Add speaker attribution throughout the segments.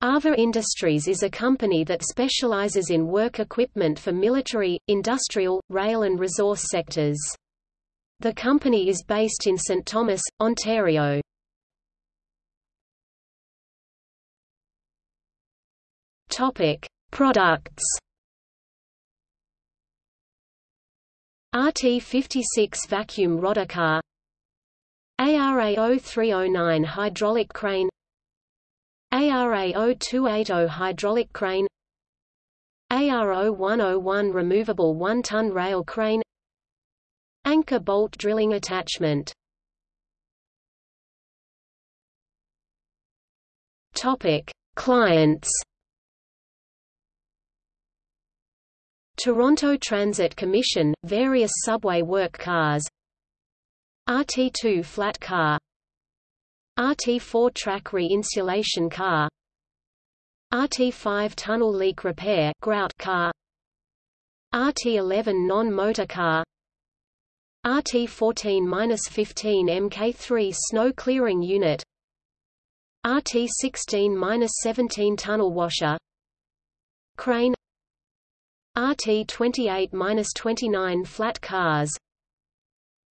Speaker 1: AVA Industries is a company that specializes in work equipment for military, industrial, rail and resource sectors. The company is based in St. Thomas, Ontario. Topic: Products. RT56 vacuum rodder car ARA 0309 hydraulic crane ARA 0280 hydraulic crane ARA 101 removable 1-ton rail crane Anchor bolt drilling attachment Topic: Clients. Toronto Transit Commission, various subway work cars. RT2 flat car RT4 track re-insulation car. RT5 tunnel leak repair grout car. RT11 non-motor car. RT14-15 Mk3 snow clearing unit. RT16-17 tunnel washer. Crane. RT28-29 flat cars.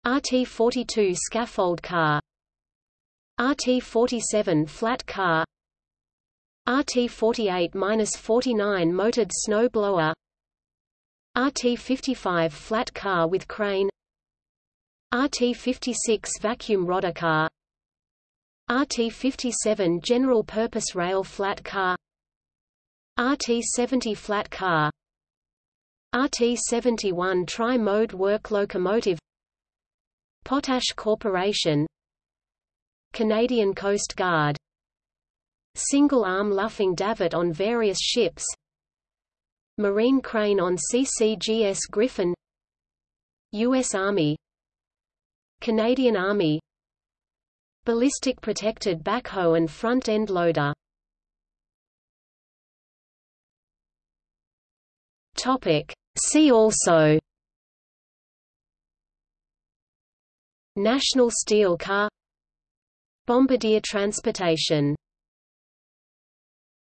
Speaker 1: RT42 scaffold car RT47 flat car. RT48-49 motored snow blower. RT55 flat car with crane. RT56 vacuum rodder car. RT57 general purpose rail flat car. RT70 flat car. RT71 tri-mode work locomotive. Potash Corporation Canadian Coast Guard. Single-arm luffing davit on various ships. Marine crane on CCGS Griffon. U.S. Army. Canadian Army. Ballistic protected backhoe and front-end loader. Topic. See also. National Steel Car Bombardier Transportation